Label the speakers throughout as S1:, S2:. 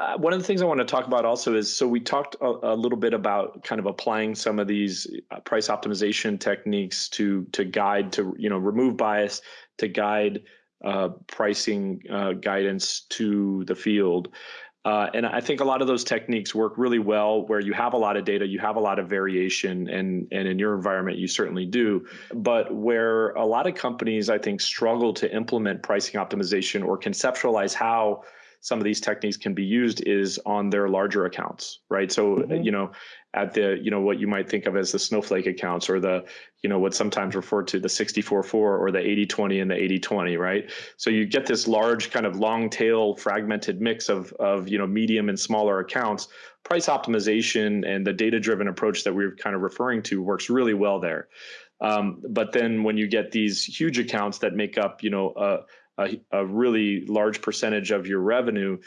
S1: Uh, one of the things I want to talk about also is so we talked a, a little bit about kind of applying some of these uh, price optimization techniques to to guide to you know remove bias to guide uh, pricing uh, guidance to the field. Uh, and I think a lot of those techniques work really well where you have a lot of data, you have a lot of variation, and, and in your environment, you certainly do. But where a lot of companies, I think, struggle to implement pricing optimization or conceptualize how some of these techniques can be used is on their larger accounts, right? So, mm-hmm. you know, at the, you know, what you might think of as the snowflake accounts or the, you know, what's sometimes referred to the 64-4 or the 80-20 and the 80-20, right? So you get this large kind of long tail fragmented mix of, of, you know, medium and smaller accounts. Price optimization and the data driven approach that we are kind of referring to works really well there. Um, but then when you get these huge accounts that make up, you know, uh, a, a really large percentage of your revenue,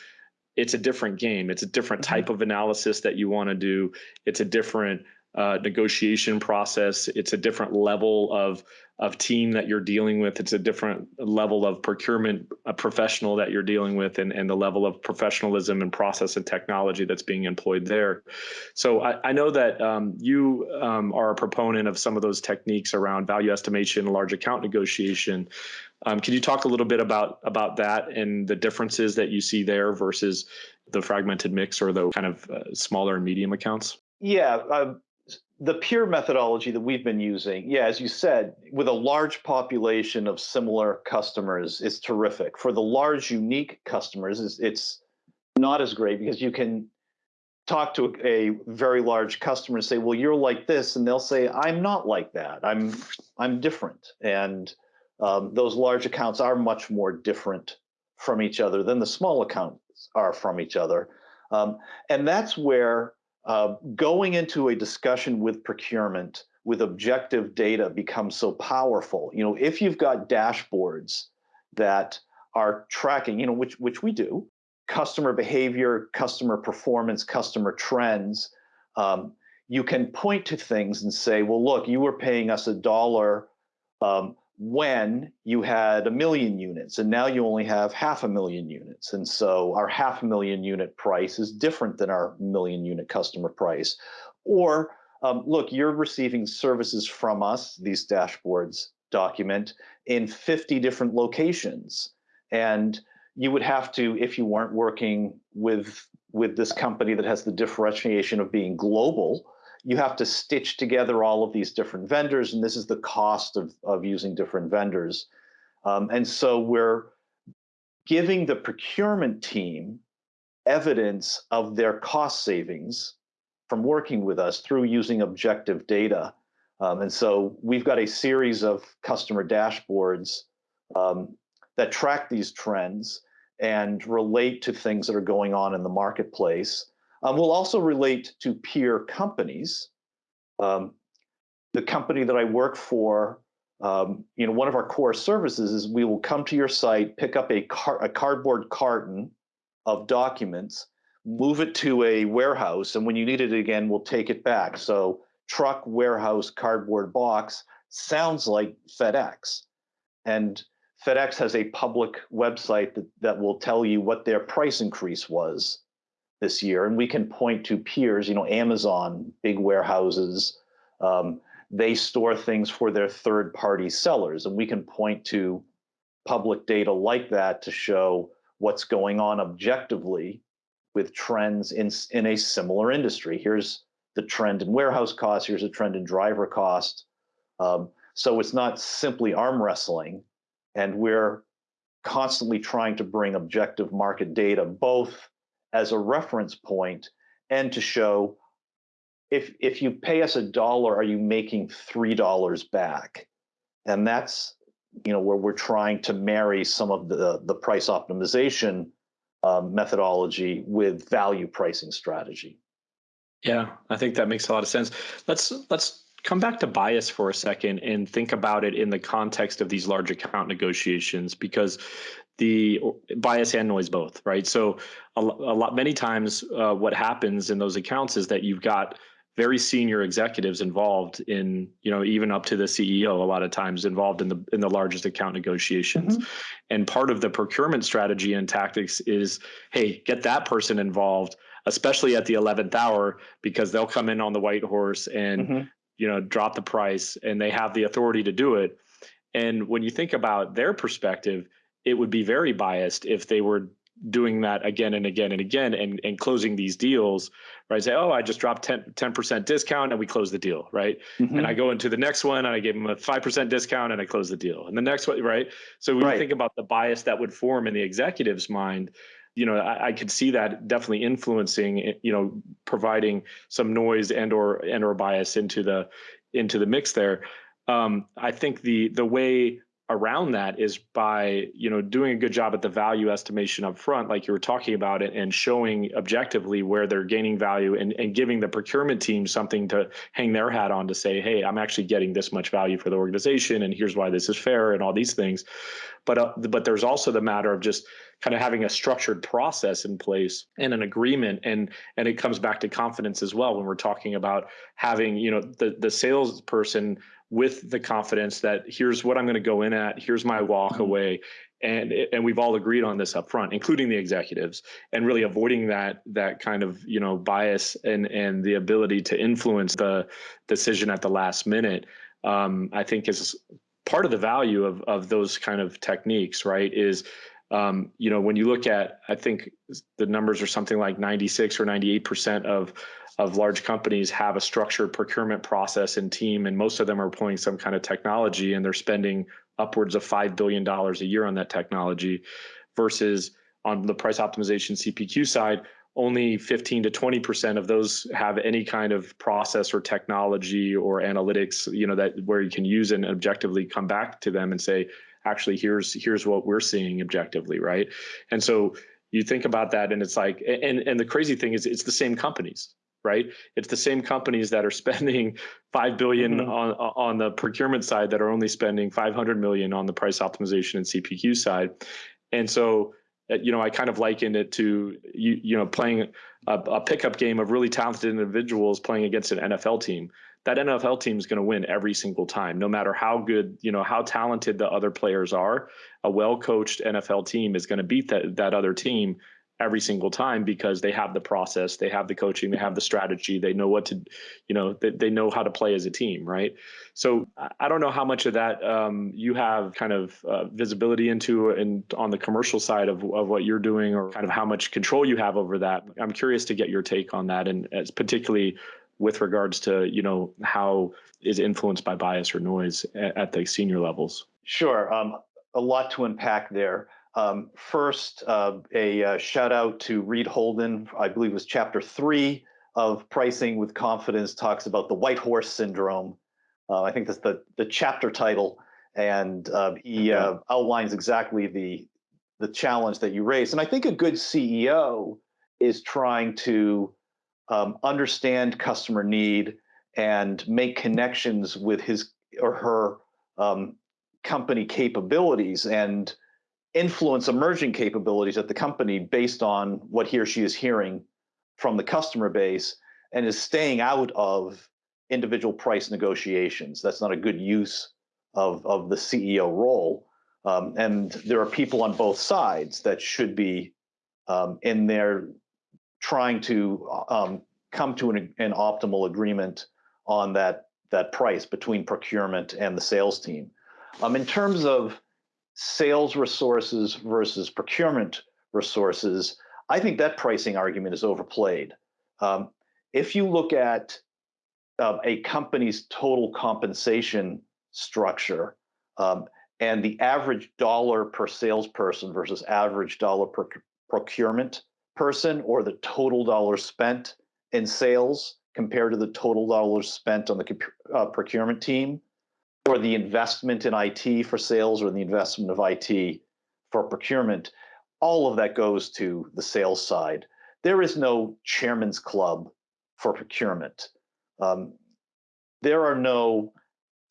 S1: it's a different game. It's a different mm-hmm. type of analysis that you want to do. It's a different uh, negotiation process. It's a different level of of team that you're dealing with. It's a different level of procurement a professional that you're dealing with, and, and the level of professionalism and process and technology that's being employed there. So I, I know that um, you um, are a proponent of some of those techniques around value estimation, large account negotiation. Um, can you talk a little bit about about that and the differences that you see there versus the fragmented mix or the kind of uh, smaller and medium accounts?
S2: Yeah, uh, the peer methodology that we've been using, yeah, as you said, with a large population of similar customers, is terrific. For the large, unique customers, it's, it's not as great because you can talk to a, a very large customer and say, "Well, you're like this," and they'll say, "I'm not like that. I'm I'm different." And um, those large accounts are much more different from each other than the small accounts are from each other. Um, and that's where uh, going into a discussion with procurement with objective data becomes so powerful. You know, if you've got dashboards that are tracking, you know, which which we do, customer behavior, customer performance, customer trends, um, you can point to things and say, well, look, you were paying us a dollar um, when you had a million units and now you only have half a million units. And so our half a million unit price is different than our million unit customer price. Or um, look, you're receiving services from us, these dashboards document, in 50 different locations. And you would have to, if you weren't working with, with this company that has the differentiation of being global, you have to stitch together all of these different vendors, and this is the cost of, of using different vendors. Um, and so we're giving the procurement team evidence of their cost savings from working with us through using objective data. Um, and so we've got a series of customer dashboards um, that track these trends and relate to things that are going on in the marketplace. Um, we'll also relate to peer companies. Um, the company that I work for, um, you know, one of our core services is we will come to your site, pick up a, car a cardboard carton of documents, move it to a warehouse, and when you need it again, we'll take it back. So truck, warehouse, cardboard box sounds like FedEx. And FedEx has a public website that, that will tell you what their price increase was this year, and we can point to peers, you know, Amazon, big warehouses, um, they store things for their third party sellers, and we can point to public data like that to show what's going on objectively with trends in, in a similar industry. Here's the trend in warehouse costs, here's a trend in driver cost. Um, so it's not simply arm wrestling, and we're constantly trying to bring objective market data, both as a reference point and to show if if you pay us a dollar, are you making three dollars back? And that's you know where we're trying to marry some of the the price optimization um, methodology with value pricing strategy.
S1: Yeah, I think that makes a lot of sense. Let's let's come back to bias for a second and think about it in the context of these large account negotiations because the bias and noise both, right? So a, a lot, many times, uh, what happens in those accounts is that you've got very senior executives involved in you know even up to the ceo a lot of times involved in the in the largest account negotiations mm-hmm. and part of the procurement strategy and tactics is hey get that person involved especially at the 11th hour because they'll come in on the white horse and mm-hmm. You know drop the price and they have the authority to do it and when you think about their perspective it would be very biased if they were doing that again and again and again and, and closing these deals, right? Say, oh, I just dropped 10, percent discount and we close the deal, right? Mm-hmm. And I go into the next one and I give them a 5% discount and I close the deal. And the next one, right? So when right. think about the bias that would form in the executive's mind, you know, I, I, could see that definitely influencing, you know, providing some noise and or and or bias into the into the mix there. Um, I think the the way around that is by you know doing a good job at the value estimation up front like you were talking about it and showing objectively where they're gaining value and, and giving the procurement team something to hang their hat on to say hey i'm actually getting this much value for the organization and here's why this is fair and all these things. But uh, but there's also the matter of just kind of having a structured process in place and an agreement and and it comes back to confidence as well when we're talking about having you know the the salesperson with the confidence that here's what I'm going to go in at, here's my walk mm-hmm. away, and and we've all agreed on this up front, including the executives, and really avoiding that that kind of you know bias and and the ability to influence the decision at the last minute. Um, I think is part of the value of of those kind of techniques, right? Is um, you know, when you look at, I think the numbers are something like 96 or 98 percent of of large companies have a structured procurement process and team, and most of them are employing some kind of technology, and they're spending upwards of five billion dollars a year on that technology, versus on the price optimization CPQ side, only 15 to 20 percent of those have any kind of process or technology or analytics, you know, that where you can use and objectively come back to them and say, actually here's here's what we're seeing objectively right? And so you think about that and it's like and and the crazy thing is it's the same companies right? It's the same companies that are spending 5 billion mm-hmm. on on the procurement side that are only spending 500 million on the price optimization and cpq side. And so uh, you know i kind of liken it to you you know playing a, a pickup game of really talented individuals playing against an nfl team that NFL team is going to win every single time, no matter how good, you know, how talented the other players are. A well-coached NFL team is going to beat that that other team every single time because they have the process, they have the coaching, they have the strategy, they know what to, you know, they, they know how to play as a team, right? So I don't know how much of that um, you have kind of uh, visibility into and on the commercial side of, of what you're doing or kind of how much control you have over that. I'm curious to get your take on that and as particularly with regards to you know how is influenced by bias or noise at, at the senior levels?
S2: Sure, um, a lot to unpack there. Um, first, uh, a uh, shout out to Reed Holden. I believe it was chapter three of Pricing with Confidence talks about the white horse syndrome. Uh, I think that's the the chapter title, and uh, he uh, outlines exactly the the challenge that you raise. And I think a good CEO is trying to um, understand customer need and make connections with his or her um, company capabilities and influence emerging capabilities at the company based on what he or she is hearing from the customer base and is staying out of individual price negotiations. That's not a good use of, of the CEO role. Um, and there are people on both sides that should be um, in there trying to um, come to an, an optimal agreement on that that price between procurement and the sales team. Um, in terms of sales resources versus procurement resources, I think that pricing argument is overplayed. Um, if you look at uh, a company's total compensation structure um, and the average dollar per salesperson versus average dollar per procurement person or the total dollars spent in sales compared to the total dollars spent on the uh, procurement team, or the investment in IT for sales, or the investment of IT for procurement, all of that goes to the sales side. There is no chairman's club for procurement. Um, there are no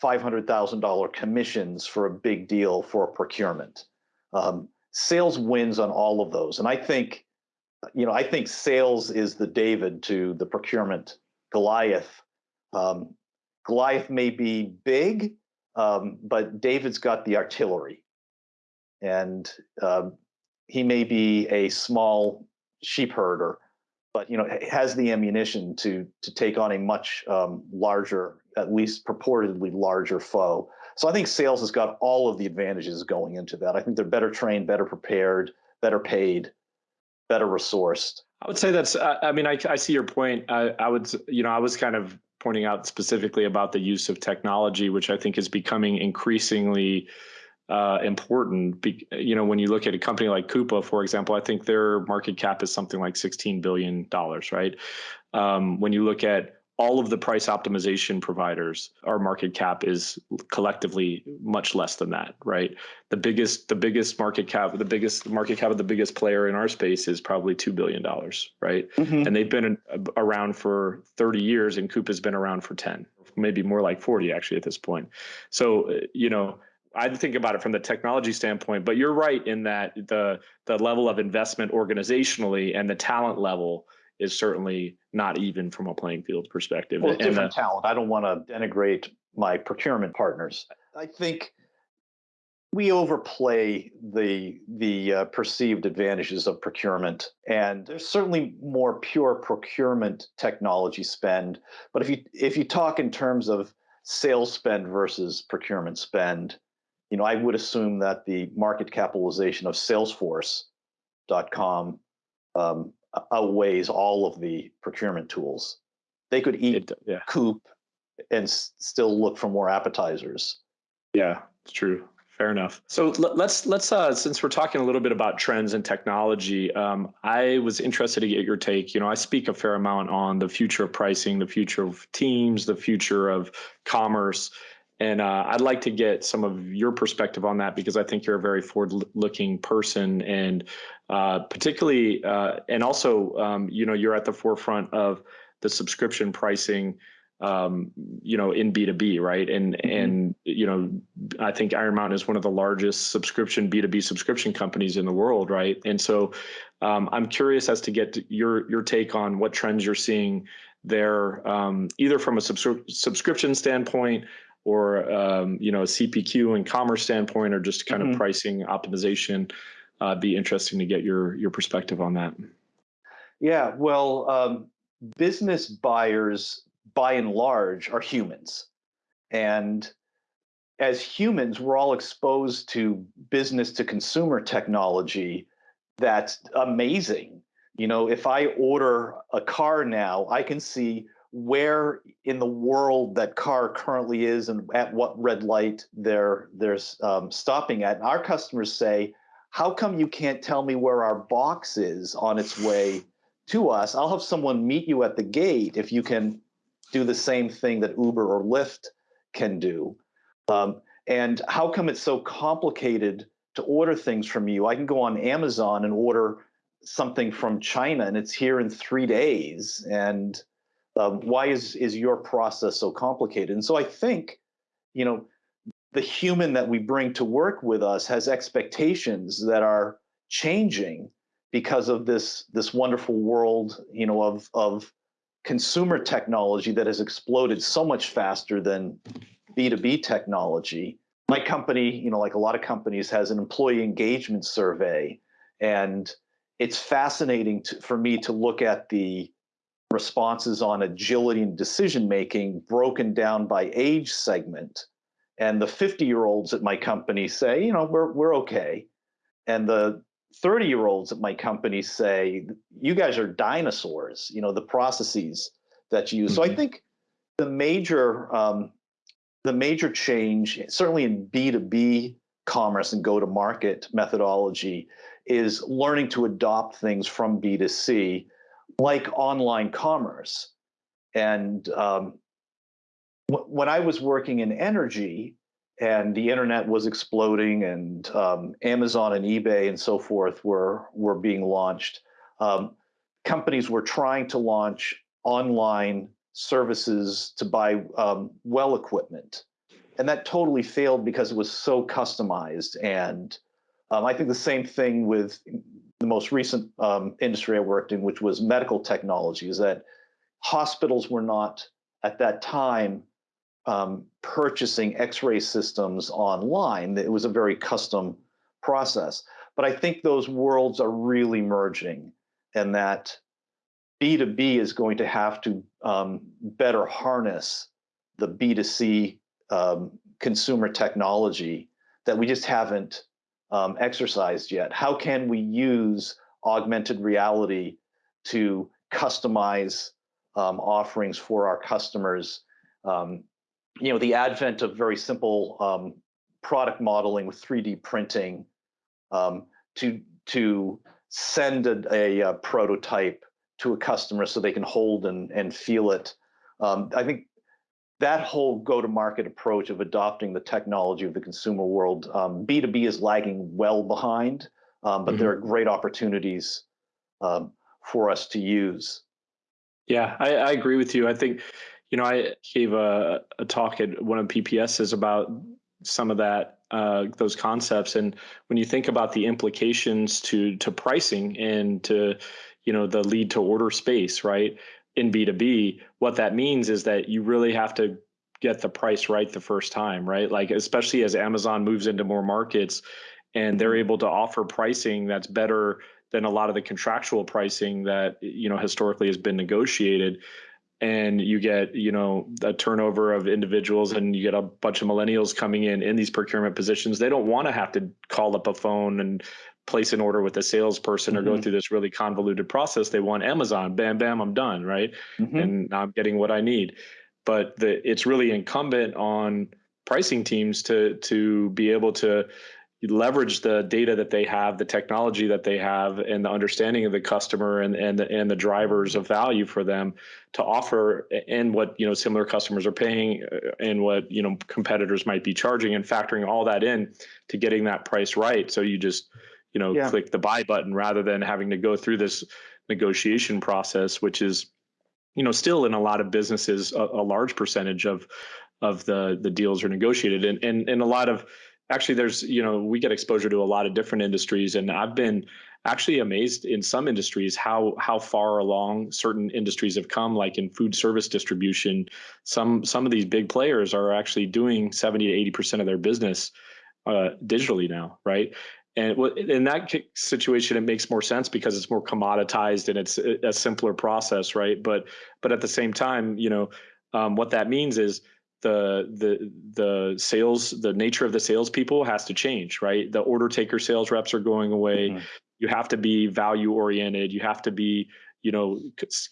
S2: $500,000 commissions for a big deal for procurement. Um, sales wins on all of those. And I think you know, I think sales is the David to the procurement Goliath. Um, Goliath may be big, um, but David's got the artillery, and um, he may be a small sheep herder, but you know has the ammunition to to take on a much um, larger, at least purportedly larger foe. So I think sales has got all of the advantages going into that. I think they're better trained, better prepared, better paid, better resourced.
S1: I would say that's. I mean, I, I see your point. I, I would, you know, I was kind of pointing out specifically about the use of technology, which I think is becoming increasingly uh, important. Be, you know, when you look at a company like Coupa, for example, I think their market cap is something like sixteen billion dollars, right? Um, when you look at all of the price optimization providers, our market cap is collectively much less than that, right? The biggest, the biggest market cap, the biggest market cap of the biggest player in our space is probably two billion dollars, right? Mm-hmm. And they've been around for 30 years, and Coupa has been around for 10, maybe more like 40 actually at this point. So, you know, I think about it from the technology standpoint, but you're right in that the the level of investment organizationally and the talent level is certainly not even from a playing field perspective.
S2: Well, different the, talent. I don't want to denigrate my procurement partners. I think we overplay the the uh, perceived advantages of procurement, and there's certainly more pure procurement technology spend. But if you if you talk in terms of sales spend versus procurement spend, you know, I would assume that the market capitalization of Salesforce.com um, outweighs all of the procurement tools. They could eat it, yeah. Coupa and still look for more appetizers.
S1: Yeah, it's true. Fair enough. So let's let's uh, since we're talking a little bit about trends and technology, um, I was interested to get your take. You know, I speak a fair amount on the future of pricing, the future of teams, the future of commerce. And uh, I'd like to get some of your perspective on that because I think you're a very forward-looking person, and uh, particularly, uh, and also, um, you know, you're at the forefront of the subscription pricing, um, you know, in B2B, right? And mm-hmm. and you know, I think Iron Mountain is one of the largest subscription B2B subscription companies in the world, right? And so, um, I'm curious as to get your your take on what trends you're seeing there, um, either from a subscri- subscription standpoint or um, you know a CPQ and commerce standpoint, or just kind mm-hmm. of pricing optimization. Uh, be interesting to get your your perspective on that.
S2: Yeah, well, um, business buyers by and large are humans, and as humans, we're all exposed to business to consumer technology that's amazing. You know, if I order a car now, I can see where in the world that car currently is and at what red light they're they're um, stopping at. And our customers say, "How come you can't tell me where our box is on its way to us? I'll have someone meet you at the gate if you can do the same thing that Uber or Lyft can do." Um, and how come it's so complicated to order things from you? I can go on Amazon and order something from China, and it's here in three days, and um, why is is your process so complicated? And so I think, you know, the human that we bring to work with us has expectations that are changing because of this this wonderful world, you know, of of consumer technology that has exploded so much faster than B2B technology. My company, you know, like a lot of companies, has an employee engagement survey. And it's fascinating to, for me to look at the responses on agility and decision making broken down by age segment. And the 50 year olds at my company say, you know, we're, we're okay. And the 30 year olds at my company say, you guys are dinosaurs, you know, the processes that you use. Mm-hmm. So I mm-hmm. think the major, um, the major change, certainly in B2B commerce and go to market methodology, is learning to adopt things from B2C like online commerce. And um, when I was working in energy and the internet was exploding and um, Amazon and eBay and so forth were, were being launched, um, companies were trying to launch online services to buy um, well equipment. And that totally failed because it was so customized. And um, I think the same thing with the most recent um, industry I worked in, which was medical technology, is that hospitals were not at that time um, purchasing X-ray systems online. It was a very custom process. But I think those worlds are really merging, and that B2B is going to have to um, better harness the B2C um, consumer technology that we just haven't um, exercised yet. How can we use augmented reality to customize um, offerings for our customers? Um, you know, the advent of very simple um, product modeling with 3D printing um, to to send a, a, a, prototype to a customer so they can hold and, and feel it. Um, I think that whole go-to-market approach of adopting the technology of the consumer world, um, B2B is lagging well behind, um, but mm-hmm. there are great opportunities um, for us to use.
S1: Yeah, I, I, agree with you. I think, you know, I gave a, a talk at one of PPSs about some of that uh, those concepts and when you think about the implications to to pricing and to you know the lead to order space right in b2b what that means is that you really have to get the price right the first time right? Like especially as amazon moves into more markets and they're able to offer pricing that's better than a lot of the contractual pricing that you know historically has been negotiated. And you get you know a turnover of individuals and you get a bunch of millennials coming in in these procurement positions. They don't want to have to call up a phone and place an order with a salesperson mm-hmm. or go mm-hmm. through this really convoluted process they want amazon bam bam i'm done right mm-hmm. and i'm getting what i need but the, it's really incumbent on pricing teams to to be able to leverage the data that they have, the technology that they have, and the understanding of the customer and and the, and the drivers of value for them to offer and what you know similar customers are paying uh, and what you know competitors might be charging and factoring all that in to getting that price right. So you just you know yeah. click the buy button rather than having to go through this negotiation process, which is you know still in a lot of businesses a, a large percentage of of the the deals are negotiated. And and and a lot of actually there's you know we get exposure to a lot of different industries and i've been actually amazed in some industries how how far along certain industries have come like in food service distribution. Some some of these big players are actually doing 70 to 80 percent of their business uh, digitally now right and in that situation it makes more sense because it's more commoditized and it's a simpler process right but but at the same time you know um, what that means is the the the sales the nature of the salespeople has to change, right? The order taker sales reps are going away. Mm-hmm. You have to be value oriented. You have to be you know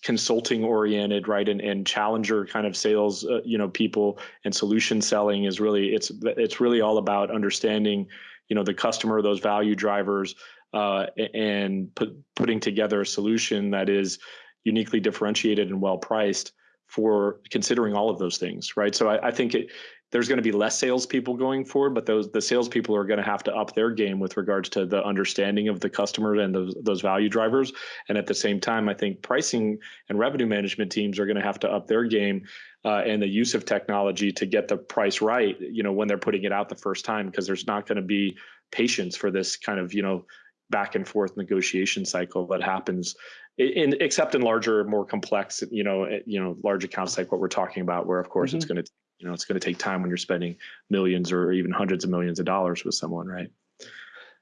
S1: consulting oriented right and, and challenger kind of sales uh, you know people and solution selling is really it's it's really all about understanding you know the customer those value drivers uh, and put, putting together a solution that is uniquely differentiated and well priced for considering all of those things, right? So I, I think it, there's going to be less salespeople going forward, but those the salespeople are going to have to up their game with regards to the understanding of the customer and those those value drivers. And at the same time, I think pricing and revenue management teams are going to have to up their game uh, and the use of technology to get the price right. You know, when they're putting it out the first time, because there's not going to be patience for this kind of you know back and forth negotiation cycle that happens in, except in larger, more complex, you know, eh, you know, large accounts like what we're talking about, where of course mm-hmm. it's going to, you know, it's going to take time when you're spending millions or even hundreds of millions of dollars with someone, right?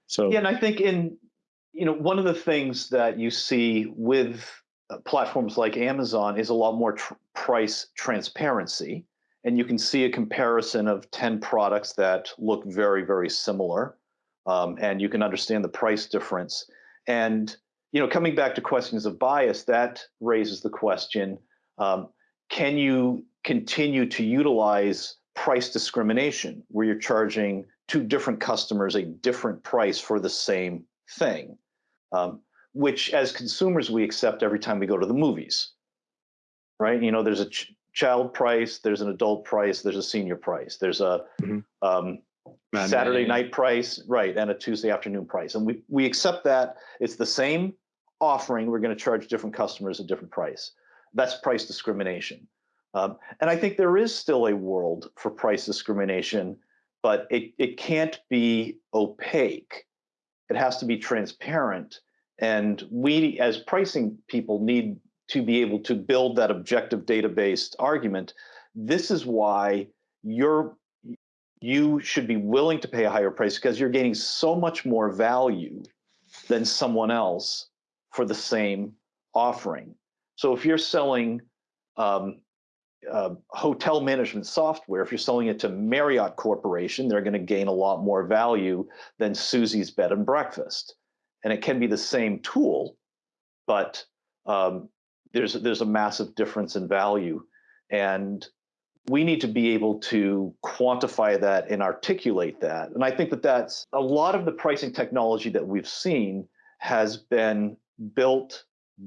S2: So yeah, and I think in, you know, one of the things that you see with platforms like Amazon is a lot more tr- price transparency, and you can see a comparison of ten products that look very, very similar, um, and you can understand the price difference. And you know, coming back to questions of bias, that raises the question: um, Can you continue to utilize price discrimination, where you're charging two different customers a different price for the same thing, um, which as consumers we accept every time we go to the movies, right? You know, there's a ch- child price, there's an adult price, there's a senior price, there's a mm-hmm. um, Saturday night price, right, and a Tuesday afternoon price. And we, we accept that it's the same offering, we're going to charge different customers a different price. That's price discrimination. Um, and I think there is still a world for price discrimination, but it, it can't be opaque. It has to be transparent. And we, as pricing people, need to be able to build that objective data-based argument, this is why you're you should be willing to pay a higher price because you're gaining so much more value than someone else for the same offering. So if you're selling um, uh, hotel management software, if you're selling it to Marriott Corporation, they're going to gain a lot more value than Susie's Bed and Breakfast. And it can be the same tool, but um, there's there's a massive difference in value, and we need to be able to quantify that and articulate that. And I think that that's a lot of the pricing technology that we've seen has been built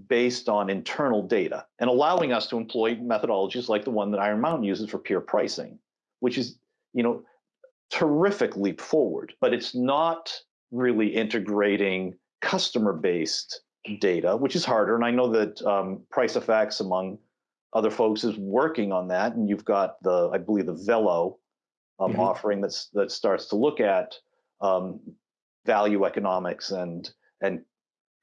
S2: based on internal data and allowing us to employ methodologies like the one that Iron Mountain uses for peer pricing, which is, you know, terrific leap forward, but it's not really integrating customer-based data, which is harder. And I know that um, PriceFX, among other folks, is working on that. And you've got the, I believe, the Velo um, mm-hmm. offering that's that starts to look at um, value economics and and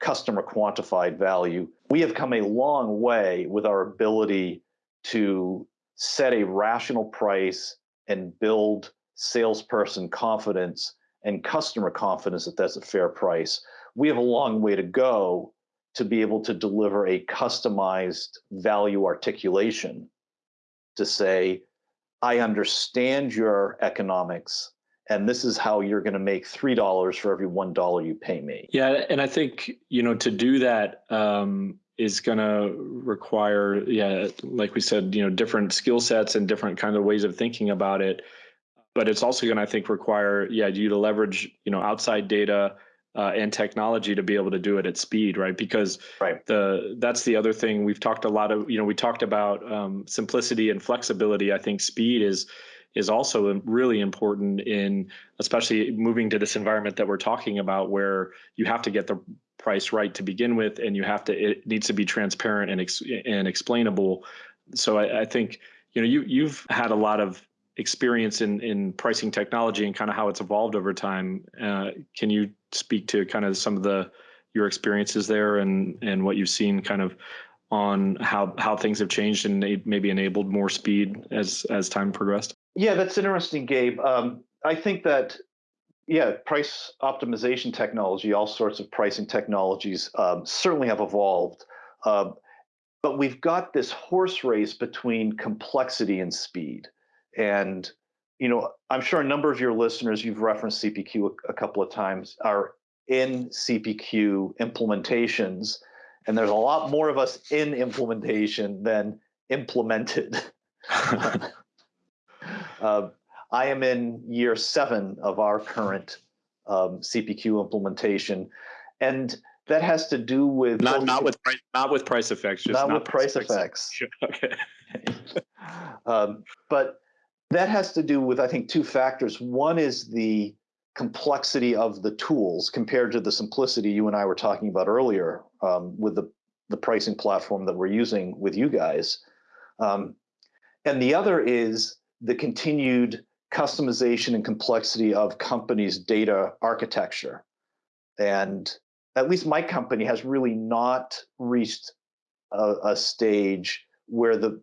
S2: customer quantified value. We have come a long way with our ability to set a rational price and build salesperson confidence and customer confidence that that's a fair price. We have a long way to go to be able to deliver a customized value articulation to say, I understand your economics and this is how you're going to make three dollars for every one dollar you pay me.
S1: Yeah, and I think you know to do that um, is going to require, yeah, like we said, you know, different skill sets and different kind of ways of thinking about it. But it's also going to, I think, require, yeah, you to leverage, you know, outside data uh, and technology to be able to do it at speed, right? Because
S2: right.
S1: the that's the other thing we've talked a lot of. You know, we talked about um, simplicity and flexibility. I think speed is is also really important in especially moving to this environment that we're talking about where you have to get the price right to begin with and you have to it needs to be transparent and ex, and explainable so I, I think you know you you've had a lot of experience in in pricing technology and kind of how it's evolved over time uh, can you speak to kind of some of the your experiences there and and what you've seen kind of on how how things have changed and maybe enabled more speed as as time progressed
S2: yeah, that's interesting, Gabe. Um, I think that yeah, price optimization technology, all sorts of pricing technologies um, certainly have evolved. Uh, but we've got this horse race between complexity and speed. And, you know, I'm sure a number of your listeners, you've referenced CPQ a, a couple of times, are in CPQ implementations. And there's a lot more of us in implementation than implemented. Uh, I am in year seven of our current um, CPQ implementation, and that has to do with
S1: not not with price, not with PriceFX, just
S2: not, not with PriceFX.
S1: okay.
S2: um, but that has to do with I think two factors. One is the complexity of the tools compared to the simplicity you and I were talking about earlier um, with the the pricing platform that we're using with you guys. Um, and the other is the continued customization and complexity of companies' data architecture. And at least my company has really not reached a, a stage where the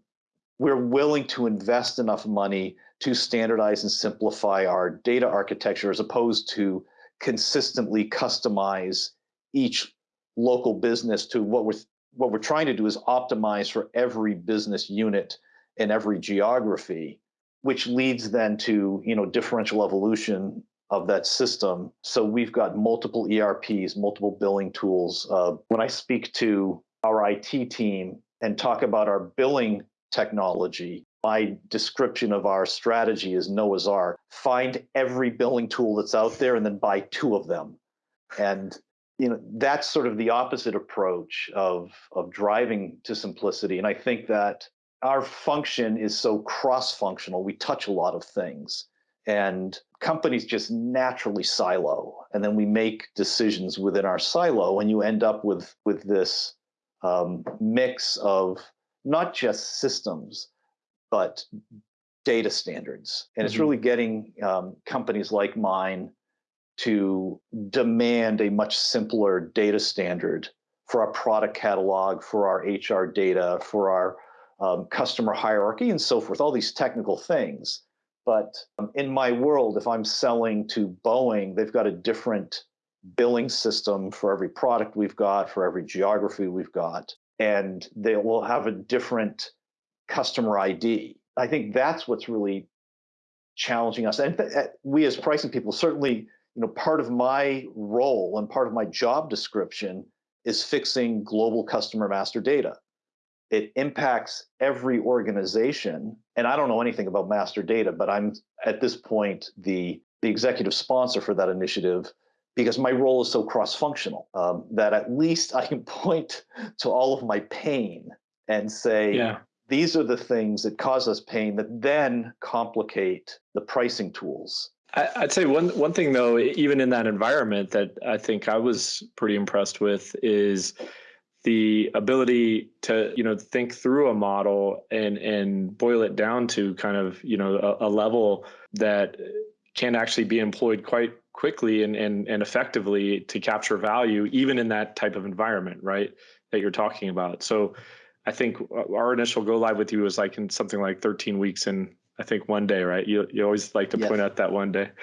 S2: we're willing to invest enough money to standardize and simplify our data architecture as opposed to consistently customize each local business to what we're what we're trying to do is optimize for every business unit in every geography which leads then to you know differential evolution of that system. So we've got multiple ERPs, multiple billing tools. Uh, when I speak to our IT team and talk about our billing technology, my description of our strategy is Noah's Ark. Find every billing tool that's out there and then buy two of them. And you know that's sort of the opposite approach of of driving to simplicity. And I think that our function is so cross-functional. We touch a lot of things, and companies just naturally silo, and then we make decisions within our silo, and you end up with with this um, mix of not just systems, but data standards, and mm-hmm. it's really getting um, companies like mine to demand a much simpler data standard for our product catalog, for our HR data, for our um, customer hierarchy, and so forth, all these technical things. But um, in my world, if I'm selling to Boeing, they've got a different billing system for every product we've got, for every geography we've got, and they will have a different customer ID. I think that's what's really challenging us. And th- we as pricing people, certainly, you know, part of my role and part of my job description is fixing global customer master data. It impacts every organization. And I don't know anything about master data, but I'm at this point the, the executive sponsor for that initiative because my role is so cross-functional um, that at least I can point to all of my pain and say, yeah. these are the things that cause us pain that then complicate the pricing tools.
S1: I'd say one one thing though, even in that environment, that I think I was pretty impressed with is the ability to you know think through a model and and boil it down to kind of you know a, a level that can actually be employed quite quickly and, and, and effectively to capture value, even in that type of environment, right? That you're talking about. So I think our initial go live with you was like in something like 13 weeks and I think one day, right? You, you always like to yes. point out that one day.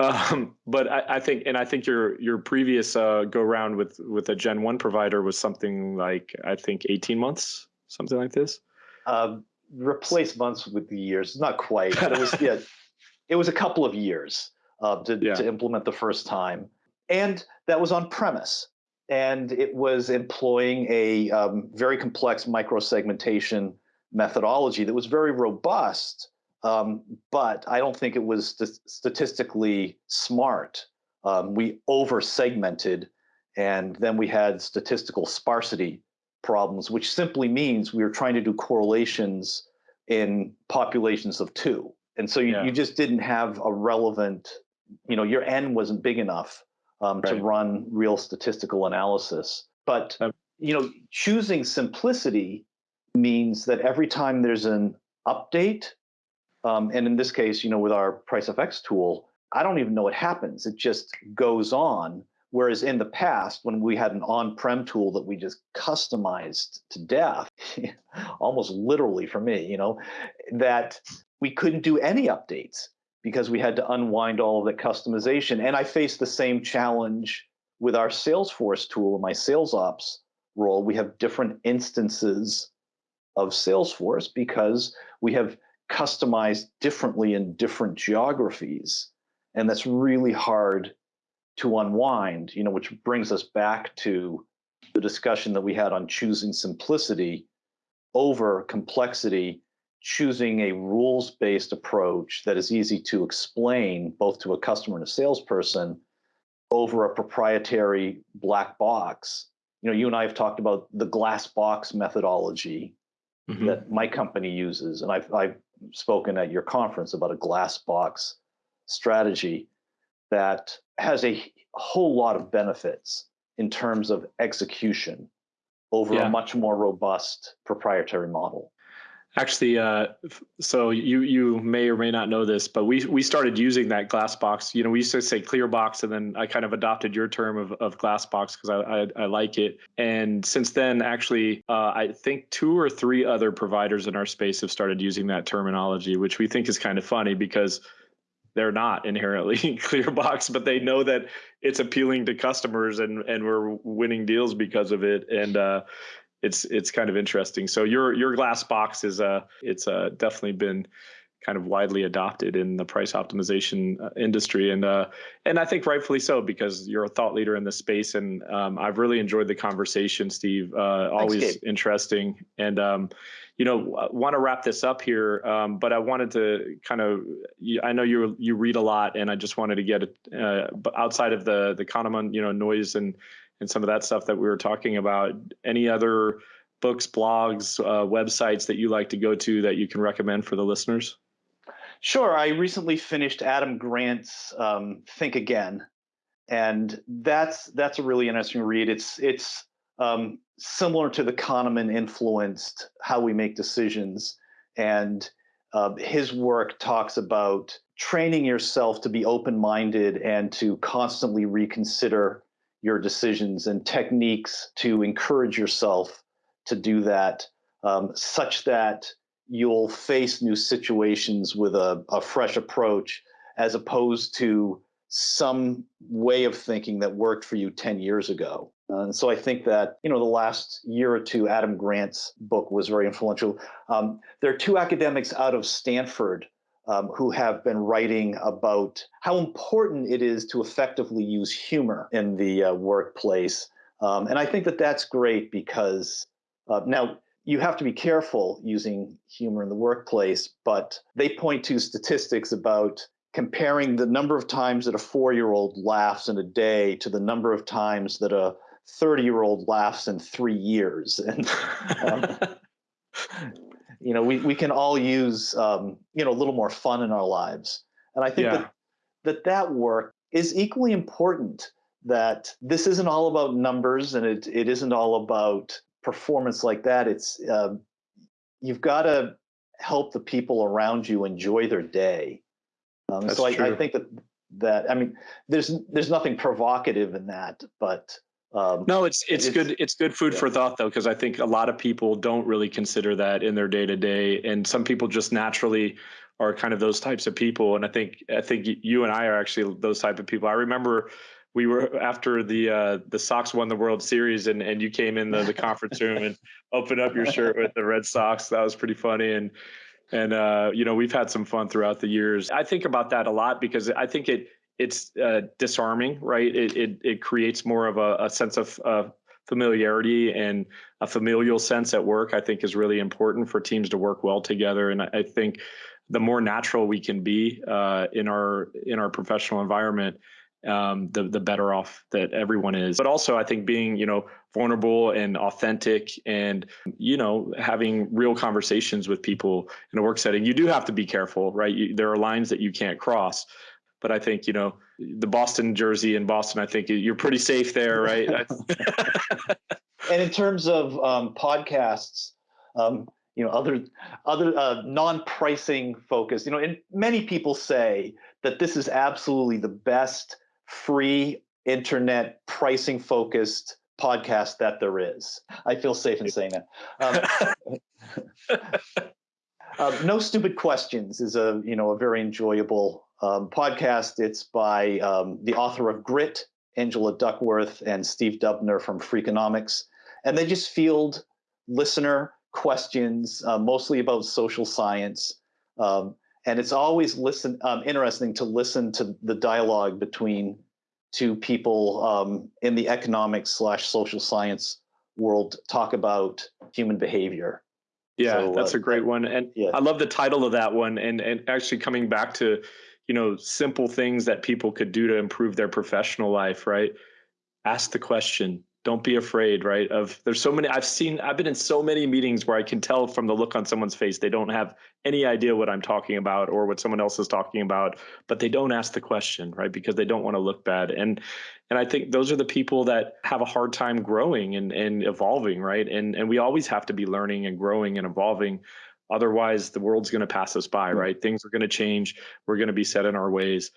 S1: Um, but I, I, think, and I think your your previous uh, go round with with a Gen One provider was something like I think 18 months, something like this.
S2: Um, replace months with the years, not quite, but it was yeah, it was a couple of years uh, to, yeah. to implement the first time. And that was on premise. And it was employing a um, very complex microsegmentation methodology that was very robust, um, but I don't think it was st- statistically smart. Um, we over segmented, and then we had statistical sparsity problems, which simply means we were trying to do correlations in populations of two. And so you, yeah. you just didn't have a relevant you know your n wasn't big enough um, right. to run real statistical analysis. But you know choosing simplicity means that every time there's an update um, and in this case you know with our price pricefx tool i don't even know what happens. It just goes on. Whereas in the past when we had an on-prem tool that we just customized to death almost literally for me you know that we couldn't do any updates because we had to unwind all of the customization. And I faced the same challenge with our Salesforce tool in my sales ops role. We have different instances of Salesforce because we have customized differently in different geographies. And that's really hard to unwind, you know, which brings us back to the discussion that we had on choosing simplicity over complexity choosing a rules based approach that is easy to explain both to a customer and a salesperson over a proprietary black box. You know, you and I have talked about the glass box methodology mm-hmm. that my company uses, and I've, I've spoken at your conference about a glass box strategy that has a whole lot of benefits in terms of execution over yeah. a much more robust proprietary model.
S1: Actually, uh, so you you may or may not know this, but we we started using that glass box. You know, we used to say clear box, and then I kind of adopted your term of, of glass box because I, I, I like it. And since then, actually, uh, I think two or three other providers in our space have started using that terminology, which we think is kind of funny because they're not inherently clear box, but they know that it's appealing to customers and and we're winning deals because of it. And uh, it's it's kind of interesting. So your your glass box is uh it's uh definitely been kind of widely adopted in the price optimization uh, industry. And uh and I think rightfully so because you're a thought leader in the space. And um, I've really enjoyed the conversation Steve. Uh, always Thanks, interesting. And um, you know want to wrap this up here um, but I wanted to kind of I know you you read a lot and I just wanted to get it uh, outside of the the Kahneman you know noise and and some of that stuff that we were talking about. Any other books, blogs, uh, websites that you like to go to that you can recommend for the listeners?
S2: Sure. I recently finished Adam Grant's um, Think Again, and that's that's a really interesting read. It's it's um, similar to the Kahneman influenced how we make decisions, and uh, his work talks about training yourself to be open minded and to constantly reconsider your decisions and techniques to encourage yourself to do that um, such that you'll face new situations with a, a fresh approach as opposed to some way of thinking that worked for you 10 years ago. And so I think that, you know, the last year or two, Adam Grant's book was very influential. Um, there are two academics out of Stanford um, who have been writing about how important it is to effectively use humor in the uh, workplace. Um, and I think that that's great because uh, now you have to be careful using humor in the workplace, but they point to statistics about comparing the number of times that a four year old laughs in a day to the number of times that a 30 year old laughs in three years. And, um, you know, we, we can all use, um, you know, a little more fun in our lives. And I think yeah. that, that that work is equally important that this isn't all about numbers and it, it isn't all about performance like that. It's, uh, you've got to help the people around you enjoy their day. Um, so I, I, think that that I mean, there's there's nothing provocative in that, but
S1: um, no, it's, it's, it's good. It's good food yeah. for thought though, because I think a lot of people don't really consider that in their day to day, and some people just naturally are kind of those types of people. And I think I think you and I are actually those type of people. I remember we were after the uh, the Sox won the World Series, and and you came in the, the conference room and opened up your shirt with the Red Sox. That was pretty funny, and and uh, you know we've had some fun throughout the years. I think about that a lot because I think it it's uh, disarming, right? It, it, it creates more of a, a sense of uh, familiarity and a familial sense at work. I think is really important for teams to work well together, and I, I think the more natural we can be uh, in our in our professional environment, um, the the better off that everyone is. But also, I think being you know vulnerable and authentic, and you know having real conversations with people in a work setting, you do have to be careful, right? You, there are lines that you can't cross but I think you know the Boston jersey in Boston. I think you're pretty safe there, right?
S2: and in terms of um, podcasts, um, you know, other other uh, non-pricing focused, you know, and many people say that this is absolutely the best free internet pricing focused podcast that there is. I feel safe in saying that. Um, uh, no stupid questions is a you know a very enjoyable um, podcast. It's by um, the author of Grit, Angela Duckworth, and Steve Dubner from Freakonomics. And they just field listener questions, uh, mostly about social science. Um, and it's always listen um, interesting to listen to the dialogue between two people um, in the economics slash social science world talk about human behavior.
S1: Yeah, so, that's uh, a great one. And yeah. I love the title of that one. And and actually coming back to you know simple things that people could do to improve their professional life right? Ask the question. Don't be afraid right of there's so many i've seen i've been in so many meetings where i can tell from the look on someone's face they don't have any idea what i'm talking about or what someone else is talking about but they don't ask the question right because they don't want to look bad. And and i think those are the people that have a hard time growing and and evolving right? And and we always have to be learning and growing and evolving Otherwise, the world's going to pass us by, right? Things are going to change. We're going to be set in our ways,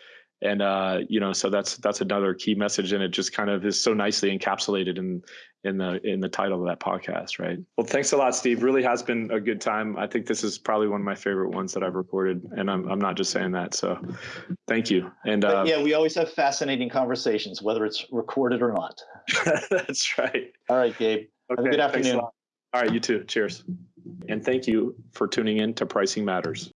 S1: and uh, you know, so that's that's another key message, and it just kind of is so nicely encapsulated in in the in the title of that podcast, right? Well, thanks a lot, Steve. Really has been a good time. I think this is probably one of my favorite ones that I've recorded, and I'm I'm not just saying that. So, thank you. And uh,
S2: yeah, we always have fascinating conversations, whether it's recorded or not.
S1: that's right.
S2: All right, Gabe. Okay, have a good afternoon.
S1: All right, you too. Cheers. And thank you for tuning in to Pricing Matters.